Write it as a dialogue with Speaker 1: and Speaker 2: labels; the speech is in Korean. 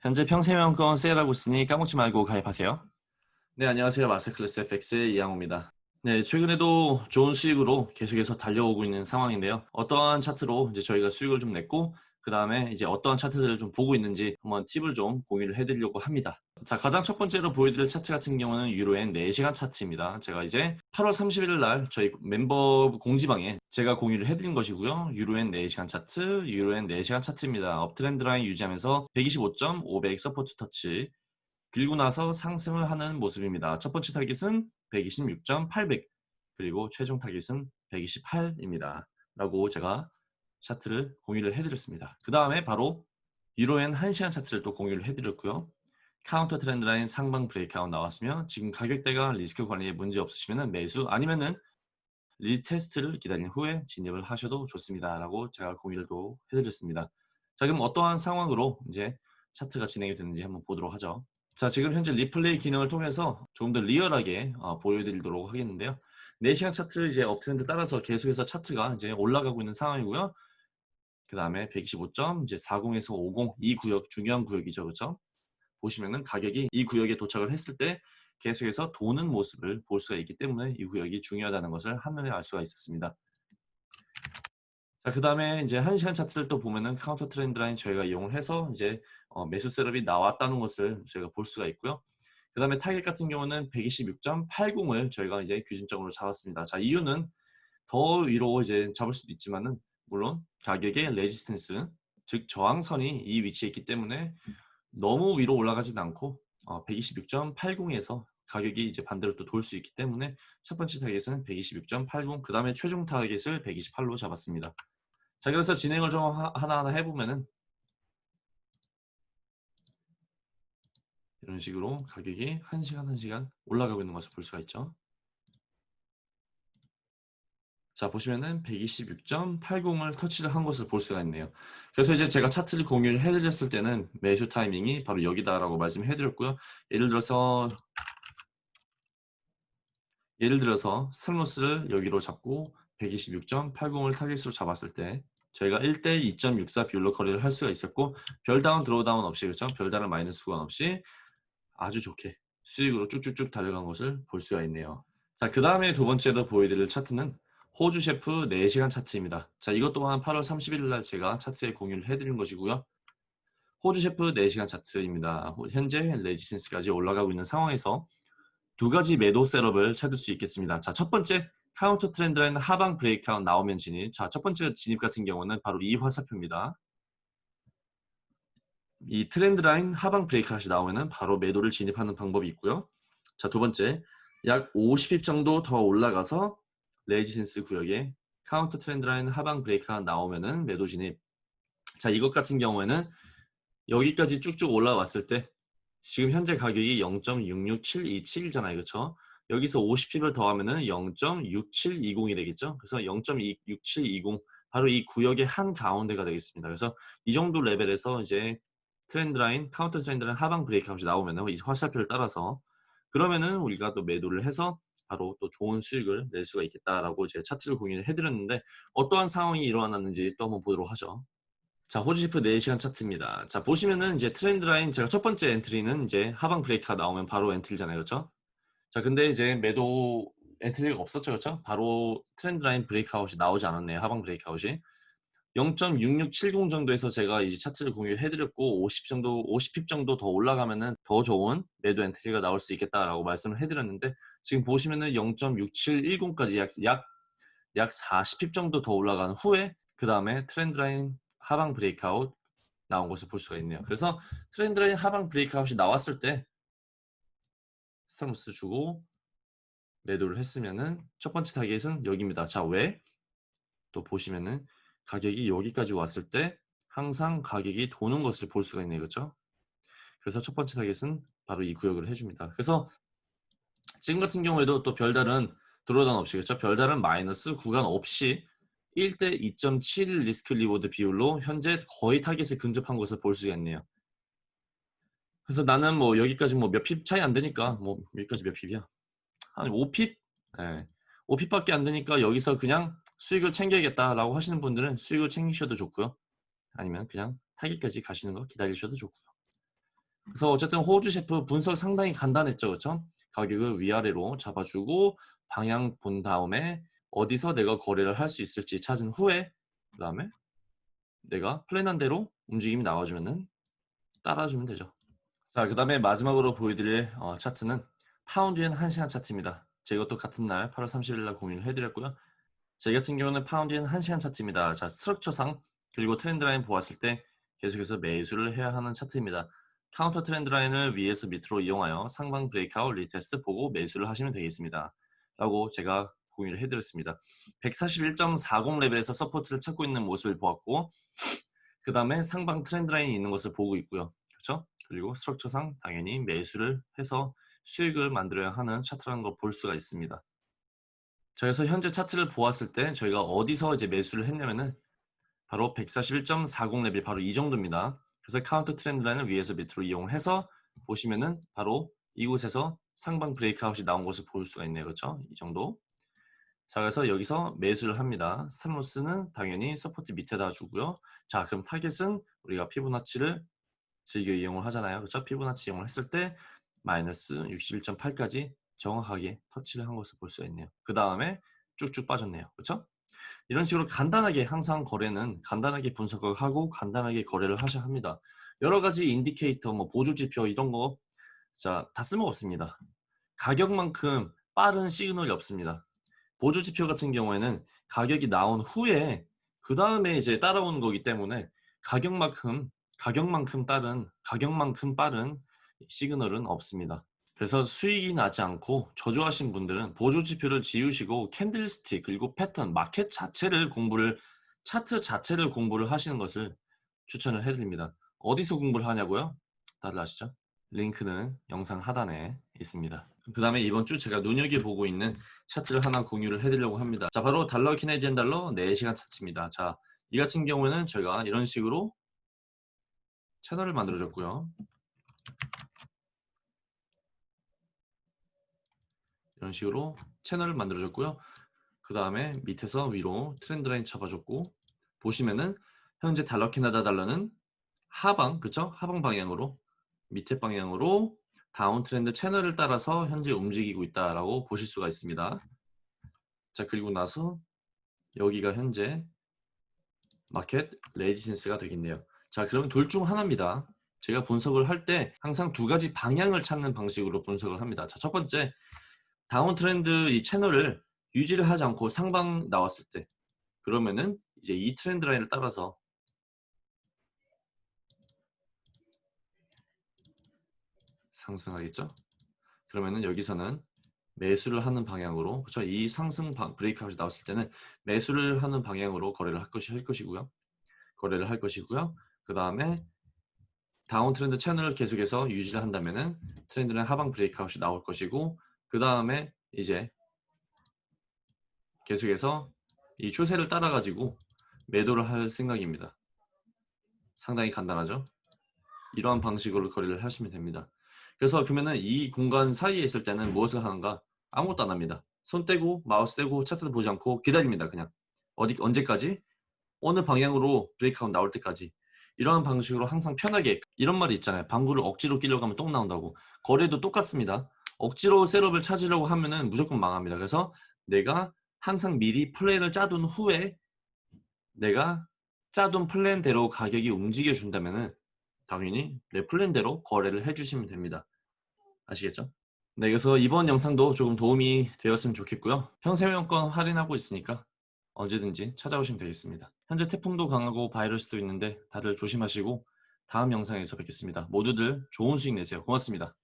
Speaker 1: 현재 평생회원권 세일하고 있으니 까먹지 말고 가입하세요. 네, 안녕하세요. 마스터클래스 FX의 이양호입니다. 네, 최근에도 좋은 수익으로 계속해서 달려오고 있는 상황인데요. 어떠한 차트로 이제 저희가 수익을 좀 냈고 그 다음에 이제 어떠한 차트들을 좀 보고 있는지 한번 팁을 좀 공유를 해드리려고 합니다. 자, 가장 첫 번째로 보여드릴 차트 같은 경우는 유로엔 4시간 차트입니다. 제가 이제 8월 31일 날 저희 멤버 공지방에 제가 공유를 해드린 것이고요. 유로엔 4시간 차트, 유로엔 4시간 차트입니다. uptrend line 유지하면서 125.500 support 터치 하고 나서 상승을 하는 모습입니다. 첫 번째 타깃은 126.800 그리고 최종 타깃은 128입니다. 라고 제가 차트를 공유를 해드렸습니다. 그 다음에 바로 유로엔 1시간 차트를 또 공유를 해드렸고요. counter trend line 상방 breakout 나왔으면 지금 가격대가 리스크 관리에 문제 없으시면 매수 아니면은 retest를 기다린 후에 진입을 하셔도 좋습니다. 라고 제가 공유를 또 해드렸습니다. 자 그럼 어떠한 상황으로 이제 차트가 진행이 되는지 한번 보도록 하죠. 자 지금 현재 리플레이 기능을 통해서 조금 더 리얼하게 어, 보여드리도록 하겠는데요. 4시간 차트를 이제 uptrend 따라서 계속해서 차트가 이제 올라가고 있는 상황이고요. 그 다음에 125점 이제 40에서 50 이 구역 중요한 구역이죠 그렇죠 보시면은 가격이 이 구역에 도착을 했을 때 계속해서 도는 모습을 볼 수가 있기 때문에 이 구역이 중요하다는 것을 한눈에 알 수가 있었습니다 자, 그 다음에 이제 1시간 차트를 또 보면은 counter trend line 저희가 이용을 해서 이제 어, 매수 setup이 나왔다는 것을 저희가 볼 수가 있고요. 그 다음에 타겟 같은 경우는 126.80을 저희가 이제 규진적으로 잡았습니다. 자, 이유는 더 위로 이제 잡을 수도 있지만은 물론 가격의 resistance 즉 저항선이 이 위치에 있기 때문에 너무 위로 올라가지도 않고 어, 126.80에서 가격이 이제 반대로 또 돌 수 있기 때문에 첫 번째 타겟은 126.80, 그 다음에 최종 타겟을 128로 잡았습니다. 자, 그래서 진행을 좀 하나하나 해보면은 이런 식으로 가격이 1시간 1시간 올라가고 있는 것을 볼 수가 있죠. 자 보시면은 126.80을 터치를 한 것을 볼 수가 있네요. 그래서 이제 제가 차트를 공유를 해드렸을 때는 매수 타이밍이 바로 여기다라고 말씀해 드렸고요. 예를 들어서 예를 들어서 stop loss를 여기로 잡고 126.80을 타겟으로 잡았을 때 저희가 1대 2.64 비율로 거래를 할 수가 있었고 별다운 drawdown 없이 그렇죠? 별다른 마이너스 구간 없이 아주 좋게 수익으로 쭉쭉쭉 달려간 것을 볼 수가 있네요. 자, 그 다음에 두 번째로 보여드릴 차트는 호주 CHF 4시간 차트입니다. 자, 이것 또한 8월 31일 날 제가 차트에 공유를 해드린 것이고요. 호주 CHF 4시간 차트입니다. 현재 resistance까지 올라가고 있는 상황에서 두 가지 매도 setup을 찾을 수 있겠습니다. 자, 첫 번째 counter trend line 하방 breakout 나오면 진입. 자, 첫 번째 진입 같은 경우는 바로 이 화살표입니다. 이 trend line 하방 breakout이 나오면은 바로 매도를 진입하는 방법이 있고요. 자, 두 번째 약 50 pip 정도 더 올라가서 resistance 구역에 counter trend line 하방 break가 나오면은 매도 진입. 자, 이것 같은 경우에는 여기까지 쭉쭉 올라왔을 때 지금 현재 가격이 0.66727이잖아요. 그렇죠? 여기서 50 pip을 더하면은 0.6720이 되겠죠. 그래서 0.6720 바로 이 구역의 한 가운데가 되겠습니다. 그래서 이 정도 레벨에서 이제 trend line, counter trend line 하방 breakout이 나오면은 이 화살표를 따라서 그러면은 우리가 또 매도를 해서 바로 또 좋은 수익을 낼 수가 있겠다라고 제가 차트를 공유를 해드렸는데 어떠한 상황이 일어났는지 또 한번 보도록 하죠. 자, 호주 CHF 4시간 차트입니다. 자, 보시면은 이제 trend line 제가 첫 번째 엔트리는 이제 하방 break가 나오면 바로 엔트리잖아요. 그렇죠? 자, 근데 이제 매도 엔트리가 없었죠. 그렇죠? 바로 trend line breakout이 나오지 않았네요. 하방 breakout이. 0.6670 정도에서 제가 이제 차트를 공유해드렸고 50 정도, 50 pip 정도 더 올라가면은 더 좋은 매도 엔트리가 나올 수 있겠다라고 말씀을 해드렸는데 지금 보시면은 0.6710까지 약, 약, 약 40 pip 정도 더 올라간 후에 그 다음에 trend line 하방 breakout 나온 것을 볼 수가 있네요. 그래서 trend line 하방 breakout이 나왔을 때 stop loss 주고 매도를 했으면은 첫 번째 타겟은 여기입니다. 자, 왜? 또 보시면은 가격이 여기까지 왔을 때 항상 가격이 도는 것을 볼 수가 있네요. 그렇죠? 그래서 첫 번째 타겟은 바로 이 구역을 해줍니다. 그래서 지금 같은 경우에도 또 별다른 drawdown 없이 그렇죠? 별다른 마이너스 구간 없이 1대 2.7 risk reward 비율로 현재 거의 타겟에 근접한 것을 볼 수가 있네요. 그래서 나는 뭐 여기까지 뭐 몇 pip 차이 안 되니까 뭐 여기까지 몇 pip이야? 한 5 pip? 네. 5 pip밖에 안 되니까 여기서 그냥 수익을 챙겨야겠다라고 하시는 분들은 수익을 챙기셔도 좋고요. 아니면 그냥 타깃까지 가시는 거 기다리셔도 좋고요. 그래서 어쨌든 호주 셰프 분석 상당히 간단했죠. 그렇죠? 가격을 위아래로 잡아주고 방향 본 다음에 어디서 내가 거래를 할 수 있을지 찾은 후에 그 다음에 내가 플랜한 대로 움직임이 나와주면은 따라주면 되죠. 자, 그 다음에 마지막으로 보여드릴 어, 차트는 파운드엔 1시간 차트입니다. 제 이것도 같은 날 8월 30일 날 공유를 해드렸고요. 제 같은 경우는 파운드엔 1시간 차트입니다. 자, structure상 그리고 trend line 보았을 때 계속해서 매수를 해야 하는 차트입니다. counter trend line을 위에서 밑으로 이용하여 상방 breakout retest 보고 매수를 하시면 되겠습니다. 라고 제가 공유를 해드렸습니다. 141.40 레벨에서 support를 찾고 있는 모습을 보았고 그 다음에 상방 trend line이 있는 것을 보고 있고요. 그렇죠? 그리고 structure상 당연히 매수를 해서 수익을 만들어야 하는 차트라는 걸 볼 수가 있습니다. 자, 그래서 현재 차트를 보았을 때 저희가 어디서 이제 매수를 했냐면은 바로 141.40 레벨 바로 이 정도입니다. 그래서 counter trend line을 위에서 밑으로 이용해서 보시면은 바로 이곳에서 상방 breakout이 나온 것을 볼 수가 있네요. 그렇죠? 이 정도. 자, 그래서 여기서 매수를 합니다. stop loss는 당연히 support 밑에다 주고요. 자, 그럼 타겟은 우리가 피보나치를 즐겨 이용을 하잖아요. 그렇죠? 피보나치 이용을 했을 때 마이너스 61.8까지 정확하게 터치를 한 것을 볼 수 있네요. 그 다음에 쭉쭉 빠졌네요. 그렇죠? 이런 식으로 간단하게 항상 거래는 간단하게 분석을 하고 간단하게 거래를 하셔야 합니다. 여러 가지 indicator, 뭐 보조 지표 이런 거 자, 다 쓸모없습니다. 가격만큼 빠른 시그널이 없습니다. 보조 지표 같은 경우에는 가격이 나온 후에 그 다음에 이제 따라오는 거기 때문에 가격만큼 가격만큼 빠른 가격만큼 빠른 시그널은 없습니다. 그래서 수익이 나지 않고 저조하신 분들은 보조 지표를 지우시고 candlestick 그리고 패턴 마켓 자체를 공부를 차트 자체를 공부를 하시는 것을 추천을 해드립니다. 어디서 공부를 하냐고요? 다들 아시죠? 링크는 영상 하단에 있습니다. 그 다음에 이번 주 제가 눈여겨보고 있는 차트를 하나 공유를 해드리려고 합니다. 자 바로 달러 Canadian 달러 4시간 차트입니다. 자 이 같은 경우에는 저희가 이런 식으로 채널을 만들어줬고요. 이런 식으로 채널을 만들어줬고요. 그 다음에 밑에서 위로 트렌드 라인 잡아줬고 보시면은 현재 달러 캐나다 달러는 하방 그쵸? 하방 방향으로 밑에 방향으로 다운 트렌드 채널을 따라서 현재 움직이고 있다라고 보실 수가 있습니다. 자 그리고 나서 여기가 현재 마켓 resistance가 되겠네요. 자 그러면 둘 중 하나입니다. 제가 분석을 할 때 항상 두 가지 방향을 찾는 방식으로 분석을 합니다. 자, 첫 번째 downtrend 이 채널을 유지를 하지 않고 상방 나왔을 때 그러면은 이제 이 trend line을 따라서 상승하겠죠? 그러면은 여기서는 매수를 하는 방향으로 그렇죠? 이 상승 브레이크아웃이 나왔을 때는 매수를 하는 방향으로 거래를 할 것이 할 것이고요. 거래를 할 것이고요. 그 다음에 다운 트렌드 채널을 계속해서 유지를 한다면은 트렌드는 하방 브레이크아웃이 나올 것이고 그 다음에 이제 계속해서 이 추세를 따라 가지고 매도를 할 생각입니다. 상당히 간단하죠? 이러한 방식으로 거래를 하시면 됩니다. 그래서 그러면은 이 공간 사이에 있을 때는 무엇을 하는가? 아무것도 안 합니다. 손 떼고 마우스 떼고 차트도 보지 않고 기다립니다. 그냥 어디 언제까지? 어느 방향으로 breakout 나올 때까지 이런 방식으로 항상 편하게 이런 말이 있잖아요. 방구를 억지로 끼려고 하면 똥 나온다고. 거래도 똑같습니다. 억지로 setup을 찾으려고 하면은 무조건 망합니다. 그래서 내가 항상 미리 플랜을 짜둔 후에 내가 짜둔 플랜대로 가격이 움직여 준다면은 당연히 내 플랜대로 거래를 해주시면 됩니다. 아시겠죠? 네, 그래서 이번 영상도 조금 도움이 되었으면 좋겠고요. 평생회원권 할인하고 있으니까 언제든지 찾아오시면 되겠습니다. 현재 태풍도 강하고 바이러스도 있는데 다들 조심하시고 다음 영상에서 뵙겠습니다. 모두들 좋은 수익 내세요. 고맙습니다.